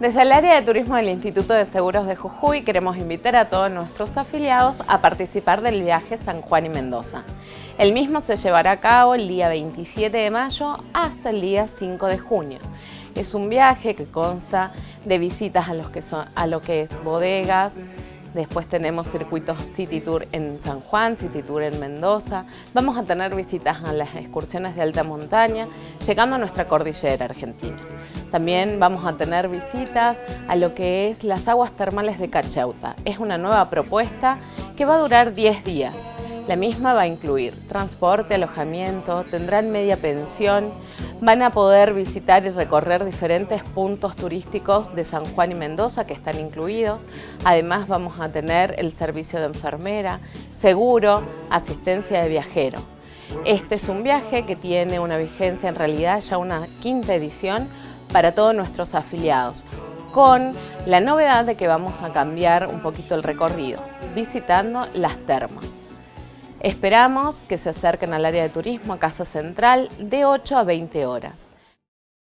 Desde el área de turismo del Instituto de Seguros de Jujuy queremos invitar a todos nuestros afiliados a participar del viaje San Juan y Mendoza. El mismo se llevará a cabo el día 27 de mayo hasta el día 5 de junio. Es un viaje que consta de visitas a, los que son, a lo que es bodegas, Después tenemos circuitos City Tour en San Juan, City Tour en Mendoza. Vamos a tener visitas a las excursiones de alta montaña, llegando a nuestra cordillera argentina. También vamos a tener visitas a lo que es las aguas termales de Cachauta. Es una nueva propuesta que va a durar 10 días. La misma va a incluir transporte, alojamiento, tendrán media pensión, van a poder visitar y recorrer diferentes puntos turísticos de San Juan y Mendoza que están incluidos. Además vamos a tener el servicio de enfermera, seguro, asistencia de viajero. Este es un viaje que tiene una vigencia en realidad ya una quinta edición para todos nuestros afiliados con la novedad de que vamos a cambiar un poquito el recorrido, visitando las termas. Esperamos que se acerquen al área de turismo a Casa Central de 8 a 20 horas.